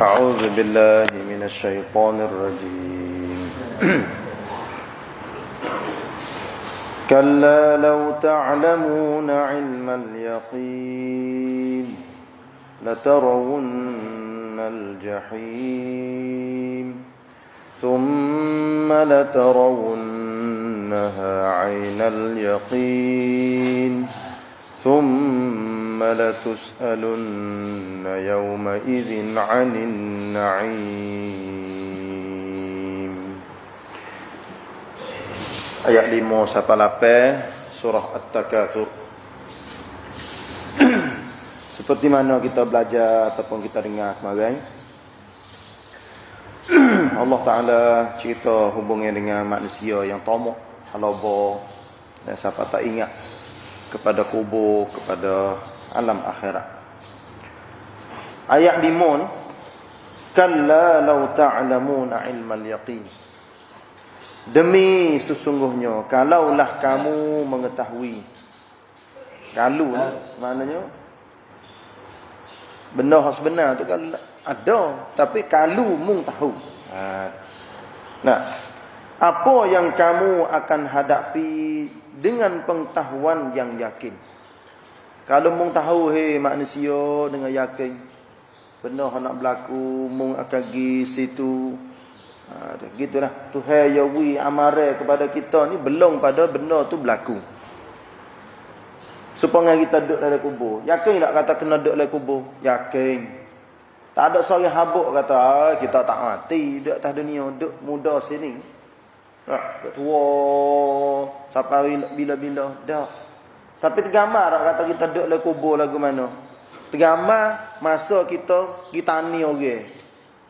أعوذ بالله من الشيطان الرجيم. كلا لو تعلمون علم اليقين لترون الجحيم ثم لترونها عين اليقين ثم لتسألن يومئذ عن النعيم Ayat 5 sampai 8 surah At-Takatsur. Seperti mana kita belajar ataupun kita dengar kemarin. Allah Taala cerita hubungnya dengan manusia yang tamak, halaba dan siapa tak ingat kepada kubur, kepada alam akhirat. Ayat 5 ni Kalla law ta'lamuna ilmal yaqin. Demi sesungguhnya kalaulah kamu mengetahui. Kalau ni maknanya benda yang sebenar tu kalau ada tapi kalau mung tahu. Ha. Nah, apa yang kamu akan hadapi dengan pengetahuan yang yakin. Kalau mung tahu he manusia dengan yakin benda nak berlaku mung akan gi situ. Ha gitulah. Tuhan ya wi amare kepada kita ni belum pada benda tu berlaku. Supaya kita duduk dalam kubur. Yakin tak kata kena duduk dalam kubur? Yakin. Tak ada seorang habuk kata ah, kita tak mati duduk atas dunia, duduk muda sini. Tak, tua sampai bila-bila dah. Tapi tergambar tak kata kita duduk dalam kubur lagu mana. Tergambar masa kita kita tani orang.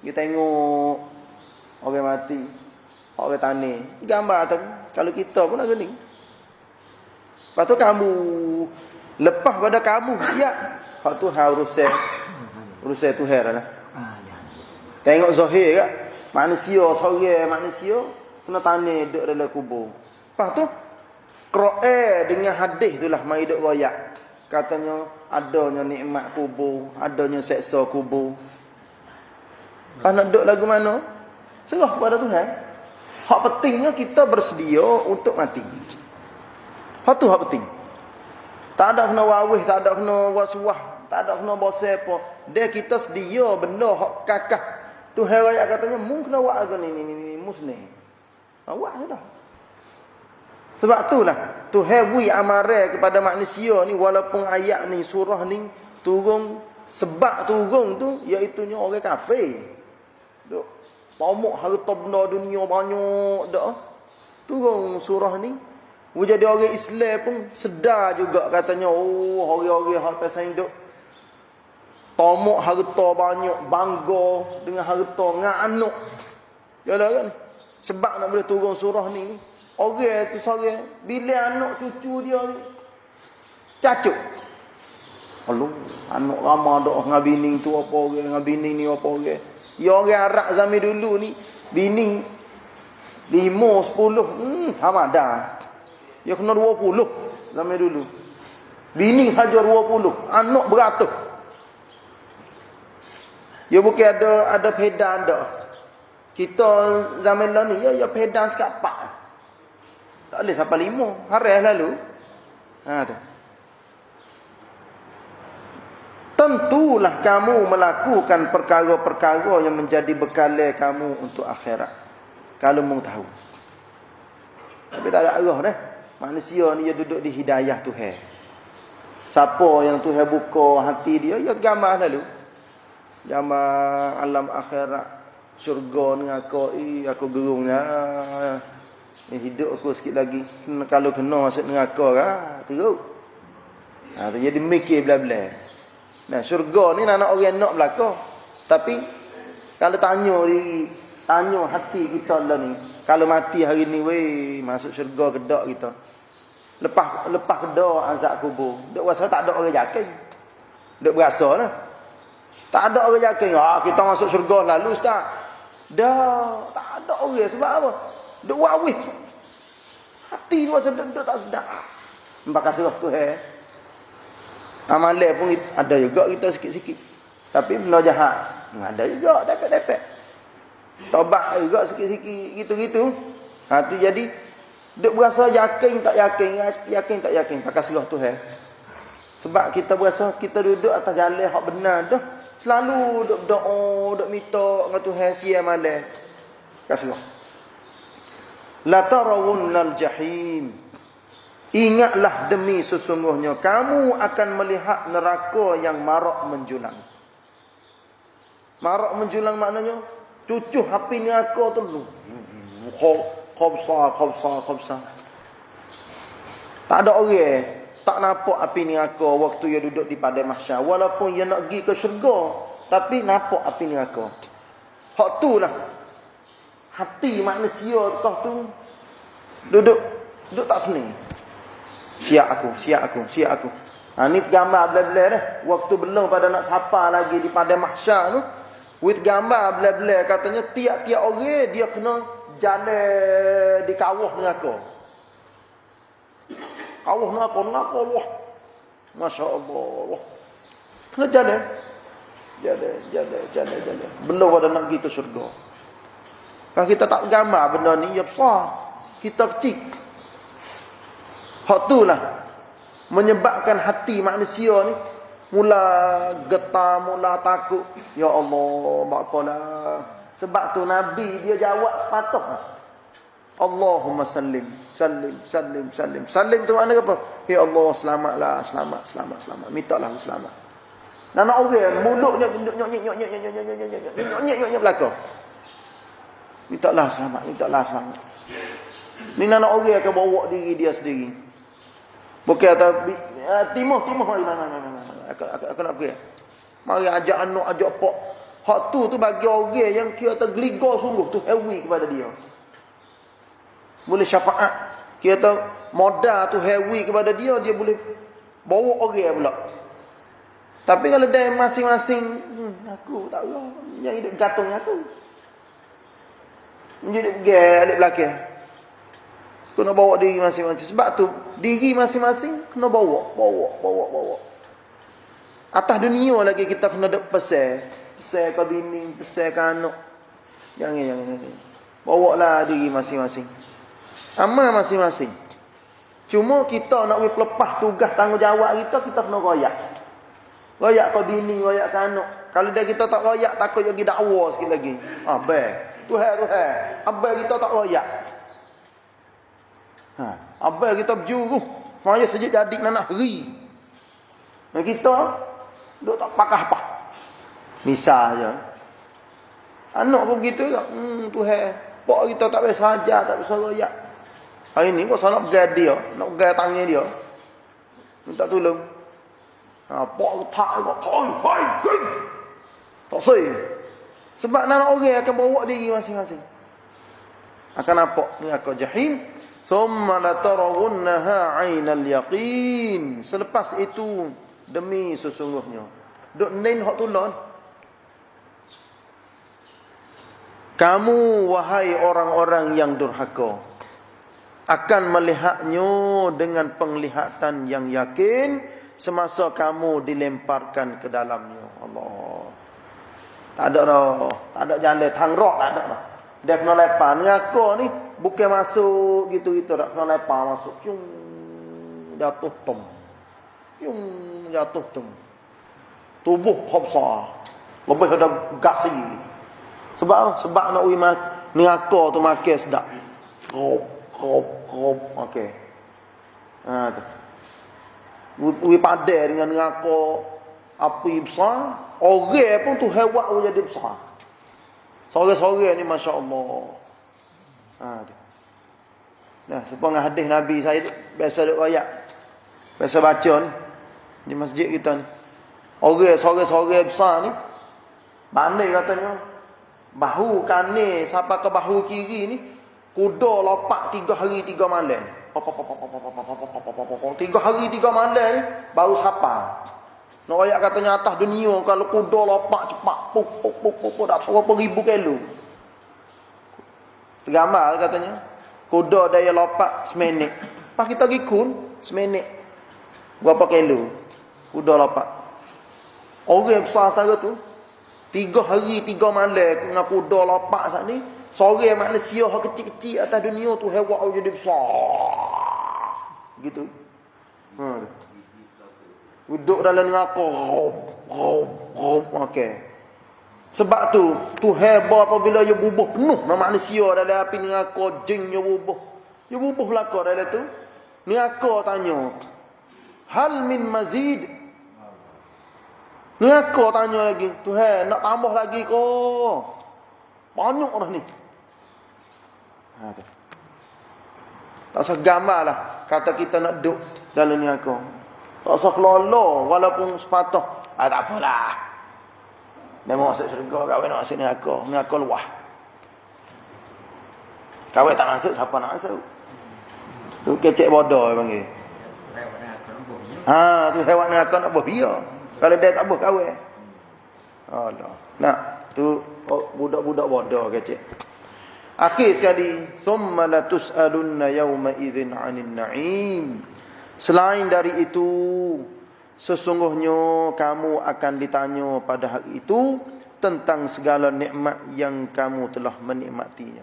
Kita tengok orang mati. Orang tani. Tergambar tak kalau kita pun nak ni. Lepas tu kamu lepas pada kamu siap. Hak tu harus saya urusan tu heran lah. Tengok zahir tak? Manusia seorang manusia kena tanya duduk dalam kubur. Lepas tu, Kro'e dengan hadis tu lah mai duduk royak. Katanya, adanya nikmat kubur, adanya seksa kubur. Lepas nak lagu mana? Serah kepada Tuhan. Hak pentingnya kita bersedia untuk mati. Hak tu hak penting. Tak ada kena wawih, tak ada kena wasuah, tak ada kena bosai apa. Dia kita sedia benda hak kakak. Tuhan raya katanya, mung kena buat ni, ni, ni, ni, musnah. Awak sudah. Sebab itulah Tuhan bui amare kepada manusia ni walaupun ayat ni surah ni turun sebab turun tu iaitu nya orang kafir. Duk pomok harta benda dunia banyak dak. Turun surah ni jadi orang Islam pun sedar juga katanya oh orang-orang hak pasal hidup tomok harta banyak bangga dengan harta nganuk. Yalah kan? Sebab nak boleh turun surah ni Orang tu seorang Bila anak cucu dia ni Cacuk. Aduh Anak ramah dok dengan bini tu apa orang Dengan bini ni apa orang. Ya orang Arab zaman dulu ni Bini Lima, sepuluh Hmm, sama dah. Ya kena dua puluh Zaman dulu. Bini saja dua puluh Anak beratus. Ya bukan ada ada pedan dah. Kita zaman ni ya ya pedang sekapak. Tak boleh sampai lima. Haris lalu. Ha tu. Tentulah kamu melakukan perkara-perkara yang menjadi bekal kamu untuk akhirat. Kalau mau tahu. Tapi tak ada arah dah. Manusia ni dia duduk di hidayah Tuhan. Siapa yang Tuhan buka hati dia, ya gambar lalu. Gambar alam akhirat syurga ni aku aku gerungnya ni hidup aku sikit lagi. Kalau kena masuk neraka ah teruk. Ha tu jadi mikir bla-bla nah syurga ni nak orang nak belaka. Tapi kalau tanya di tanya hati kita lah ni. Kalau mati hari ni weh masuk syurga kedak kita. Lepas lepas kedak azab kubur. Dak rasa tak ada orang yakin. Dak berasa lah. Tak ada orang yakin. Ah kita masuk syurga lalu ustaz. Dah tak ada orang sebab apa? Duk wawih. Hati tu rasa duk tak sedap. Mbak kasih waktu eh. Amalan pun ada juga kita sikit-sikit. Tapi benda jahat. Ada juga dapat-dapat. Tobat juga sikit-sikit gitu-gitu. Ha tu jadi duk berasa yakin tak yakin, yakin tak yakin pakai serah tu eh. Sebab kita berasa kita duduk atas jalan hak benar dah. Selalu duk doa, duk minta dengan Tuhan siang malam. Kasih La tarawunnal jahim. Ingatlah demi sesungguhnya kamu akan melihat neraka yang marak menjulang. Marak menjulang maknanya cucuh api neraka tu. Khabsa, khabsa, khabsa. Tak ada orang tak nampak api neraka waktu ia duduk di padang mahsyar walaupun ia nak pergi ke syurga tapi nampak api neraka. Hak tu lah. Hati manusia tu duduk duduk tak senang. Siap aku, siap aku, siap aku. Ha, ni gambar belah-belah dah. Waktu belum pada nak sapa lagi di pada mahsyar tu. With gambar belah-belah katanya tiap-tiap orang dia kena jalan di kawah neraka. Kawah neraka, neraka Allah. Masya Allah. Kena jalan. Jalan, jalan, jalan, jalan. Belum pada nak pergi ke syurga. Kalau kita tak gambar benda ni, ya besar. Kita kecil. Hak itulah menyebabkan hati manusia ni mula getar, mula takut. Ya Allah, apalah. Sebab tu Nabi dia jawab sepatutnya. Allahumma sallim, sallim, sallim, sallim. Sallim tu makna apa? Ya Allah, selamatlah, selamat, selamat, selamat. Minta lah selamat. Dan nak orang mulutnya nyok nyok nyok nyok nyok nyok nyok nyok nyok nyok nyok nyok belakang. Minta lah selamat, minta lah selamat. Ni nak orang akan bawa diri dia sendiri. Bukan atau uh, timur timur mari mana mana mana. Aku aku, nak pergi. Mari ajak anak ajak pak. Hak tu tu bagi orang yang kira tergeligar sungguh tu heavy kepada dia. Boleh syafaat. Kira tu modal tu heavy kepada dia dia boleh bawa orang pula. Tapi kalau dia masing-masing hmm, aku tak tahu yang hidup gantung aku. Menjadi pergi alik belakang. Kena bawa diri masing-masing. Sebab tu diri masing-masing kena bawa, bawa, bawa, bawa. Atas dunia lagi kita kena pesan. Pesan ke bini, pesan ke anak. Jangan, jangan, jangan. Bawa lah diri masing-masing. Amal masing-masing. Cuma kita nak lepas tugas tanggungjawab kita, kita kena royak. Royak ke bini, royak ke anak. Kalau dia kita tak royak, takut lagi dakwa sikit lagi. Ah, baik. Tuhan, Tuhan. Abang kita tak royak. Ha, apa kita berjuru? Maya sejak jadi nak ri. Dan kita duk tak pakah apa. Misal je. Anak pun begitu juga. Hmm, Tuhan. Pak kita tak boleh saja, tak boleh royak. Hari ni, kau nak pegang dia. Nak pegang tangan dia. Minta tolong. Ha, pak tak, pak hai, hai. Tak say. Sebab nak orang akan bawa diri masing-masing. Akan nampak ni akan jahim. Thumma latarawunnaha 'ainal yaqin. Selepas itu demi sesungguhnya. Duk nen hak tulon. Kamu wahai orang-orang yang durhaka akan melihatnya dengan penglihatan yang yakin semasa kamu dilemparkan ke dalamnya. Allah. Tak ada dah. Tak ada jalan tang rok tak ada dah. Dia kena lepas. Ni aku ni bukan masuk gitu-gitu. Tak kena lepas masuk. Yung, jatuh tum. Yung, jatuh tum. Tubuh khobsa. Lebih ada gasi. Sebab Sebab nak uji Ni aku tu makan sedap. Krob, krob, krob. Okey. Ha, tu. Uji padai dengan aku api besar. Orang pun tu hewan jadi besar. Sore-sore ni Masya Allah. Ha, nah, sepengah hadis Nabi saya biasa duk royak. Biasa baca ni. Di masjid kita ni. Orang sore-sore besar ni. Bandai katanya. Bahu kanan sampai ke bahu kiri ni. Kuda lopak tiga hari tiga malam. Tiga hari tiga malam ni. Baru sapa. Nak ayat katanya atas dunia kalau kuda lopak cepat puk puk puk puk puk dak berapa ribu kilo. Gambar katanya. Kuda daya lopak seminit. Pas kita pergi kun seminit. Berapa kilo? Kuda lopak. Orang yang besar sangat tu Tiga hari, tiga malam dengan kuda lapak saat ni. Sore manusia yang kecil-kecil atas dunia tu hewan jadi besar. Gitu. Ha. Duduk dalam neraka. Rob, rob, rob. Okey. Sebab tu, tu hebat apabila ia bubuh penuh nama manusia dalam api neraka, jin ia bubuh. Ia bubuh belaka dalam tu. Neraka tanya, Hal min mazid? Neraka tanya lagi, Tuhan nak tambah lagi ke? Banyak dah ni. Ha, tu. Tak usah lah. Kata kita nak duduk dalam ni aku. Tak usah kelolo walaupun sepatah. Ah, tak apalah. Mau masuk syurga, kawin nak masuk. Ni aku luah. Kawin tak masuk, siapa nak masuk? Tu kecek bodoh panggil. Ha, tu hewan ni aku nak berbiar. Kalau dia tak boleh kawin. Allah. Nak, tu budak-budak bodoh kecek. Akhir sekali, "Tsumma la tus'alunna yawma idzin 'anil na'im." Selain dari itu, sesungguhnya kamu akan ditanya pada hari itu tentang segala nikmat yang kamu telah menikmatinya.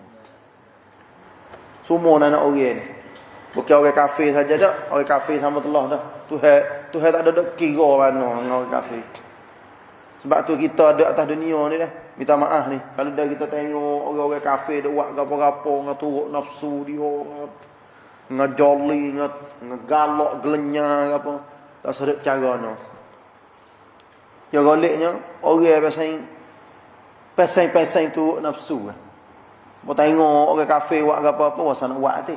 Semua anak orang ni. Bukan orang kafir saja dak, orang kafir sama Allah dah. Tuhan, Tuhan tak ada dok kira mana dengan orang kafir. Sebab tu kita ada atas dunia ni dah. Minta maaf ni. Kalau dah kita tengok orang-orang kafir dia buat gapo-gapo turut nafsu dia. Dengan joli, dengan, dengan galak, gelenya apa. Tak sedap caranya. Ya goliknya, orang yang pasang pasang-pasang turut nafsu. Kau tengok orang kafir buat apa-apa, wasa nak buat hati.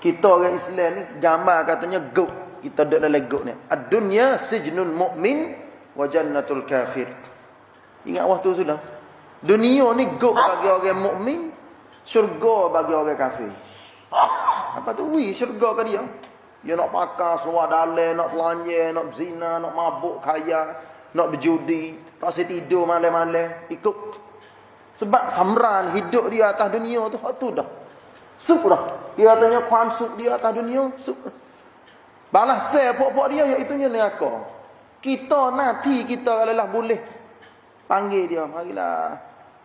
Kita orang Islam ni, gambar katanya goat. Kita duduk dalam goat ni. Ad-dunya sijnun mu'min wa jannatul kafir. Ingat waktu sudah. Dunia ni gok bagi orang mukmin, syurga bagi orang kafir. Apa tu? Wi syurga ke dia? Dia nak pakar seluar dalam, nak telanjang, nak zina, nak mabuk kaya, nak berjudi, tak saya tidur malam-malam, ikut. Sebab samran hidup dia atas dunia tu, tu dah. Suk dah. Dia katanya kuam suk dia atas dunia, suk. Balas saya pokok dia, iaitu neraka. Kita nanti kita kalau lah boleh Panggil dia, marilah.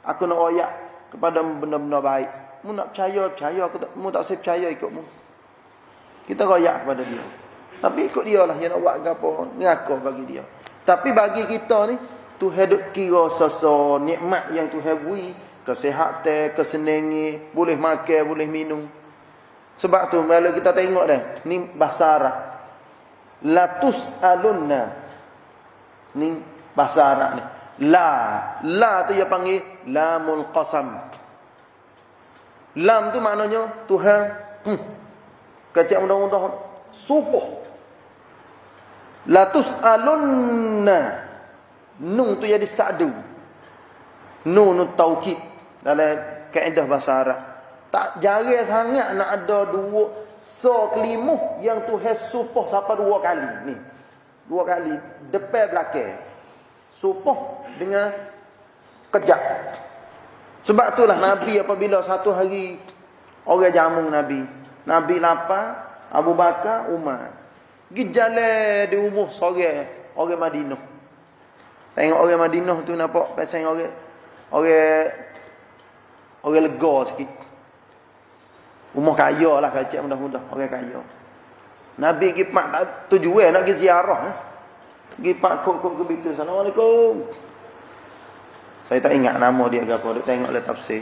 Aku nak oyak kepada benda-benda baik. Mu nak percaya, percaya. Aku tak, mu tak saya percaya ikutmu. Kita royak kepada dia. Tapi ikut dia lah yang nak buat apa. Ngaku bagi dia. Tapi bagi kita ni, tu hidup kira sesuatu nikmat yang tu beri. Kesehatan, kesenangan, boleh makan, boleh minum. Sebab tu, kalau kita tengok dah, ni bahasa Arab. Latus alunna. Ni bahasa Arab ni. La. La tu dia panggil lamul qasam. Lam tu maknanya Tuhan. Hmm. Kecik mudah-mudah. Supoh. Latus alunna. Nun tu jadi sa'du. Nun tu taukid. Dalam kaedah bahasa Arab. Tak jarang sangat nak ada dua. So kelimuh yang Tuhan supoh sampai dua kali. Ni. Dua kali. Depan belakang supoh dengan kejap. Sebab itulah Nabi apabila satu hari orang jamu Nabi. Nabi lapar, Abu Bakar, Umar. Pergi jalan di umuh sore orang Madinah. Tengok orang Madinah tu nampak pasang orang orang orang lega sikit. Umur kaya lah kacik mudah-mudah. Orang kaya. Nabi pergi pak tujuan nak pergi ziarah. Eh? Pergi pak kok kok ke bitu. Assalamualaikum. Saya tak ingat nama dia ke apa. Dia tengok le tafsir.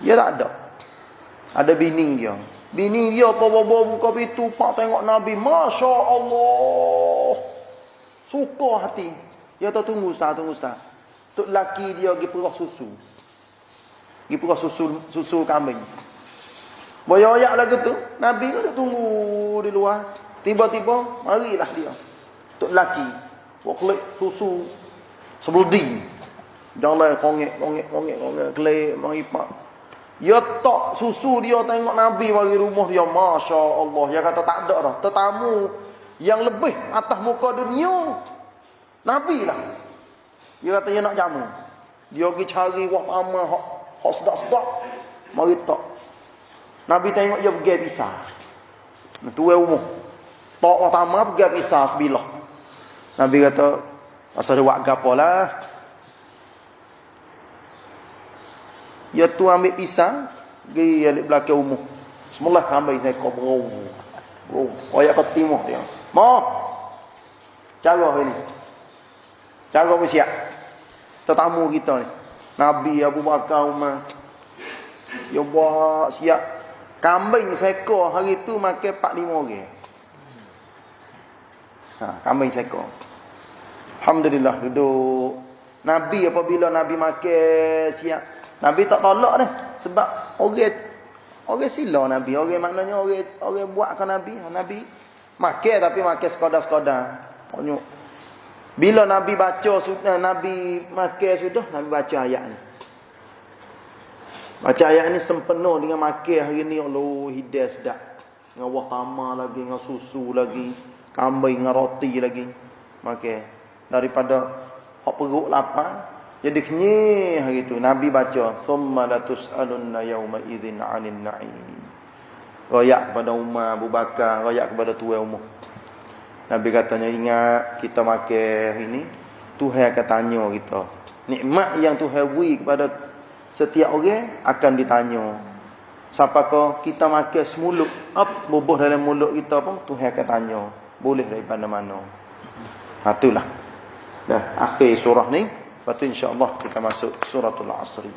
Dia tak ada. Ada bini dia. Bini dia apa bawa buka pintu pak tengok Nabi. Masya Allah. Suka hati. Dia tak tunggu sah, tunggu sah. Tok laki dia pergi perah susu. Pergi perah susu susu kambing. Boyak-boyak lagu tu, Nabi tu tunggu di luar. Tiba-tiba marilah dia. Tok laki. Woklik susu sebudi. Jalan kongek kongek kongek kongek kelek mari pak. Ya tak susu dia tengok Nabi bagi rumah dia. Masya Allah. Dia kata tak ada dah. Tetamu yang lebih atas muka dunia. Nabi lah. Dia kata dia nak jamu. Dia pergi cari wah ama hak, sedap-sedap. Mari tak. Nabi tengok dia pergi pisah. Tuai umur. Tak pertama pergi pisah sebilah. Nabi kata, Masa dia buat gapo lah. Ya tu ambil pisang, pergi alik belakang umur. Semula ambil saya kau bro. Bro, oyak kau timur dia. Mau. Cara ini. Cara bersiap. Tetamu kita ni. Nabi Abu Bakar Umar. Ya buat siap. Kambing seekor hari tu makan 4-5 orang. Ha, kambing seekor. Alhamdulillah duduk. Nabi apabila Nabi makan siap. Nabi tak tolak ni. Sebab orang orang sila Nabi. Orang maknanya orang orang buatkan Nabi. Nabi makan tapi makan sekadar-sekadar. Banyak. Bila Nabi baca sudah Nabi makan sudah Nabi baca ayat ni. Baca ayat ni sempena dengan makan hari ni Allah hidayah sedap. Dengan wah tamar lagi, dengan susu lagi, kambing dengan roti lagi. Makan daripada hak perut lapar jadi kenyih hari tu. Nabi baca summa latus'alunna yauma idzin 'anil na'im. Royak kepada Umar Abu Bakar royak kepada tuan umur. Nabi katanya ingat kita makan hari ni Tuhan akan tanya kita. Nikmat yang Tuhan beri kepada setiap orang akan ditanya. Siapakah kita makan semulut up bubuh dalam mulut kita pun Tuhan akan tanya. Boleh daripada mana? Ha itulah Dah akhir surah ni. Lepas tu insya-Allah kita masuk suratul Asri.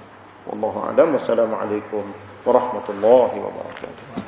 Wallahu a'lam. Wassalamualaikum warahmatullahi wabarakatuh.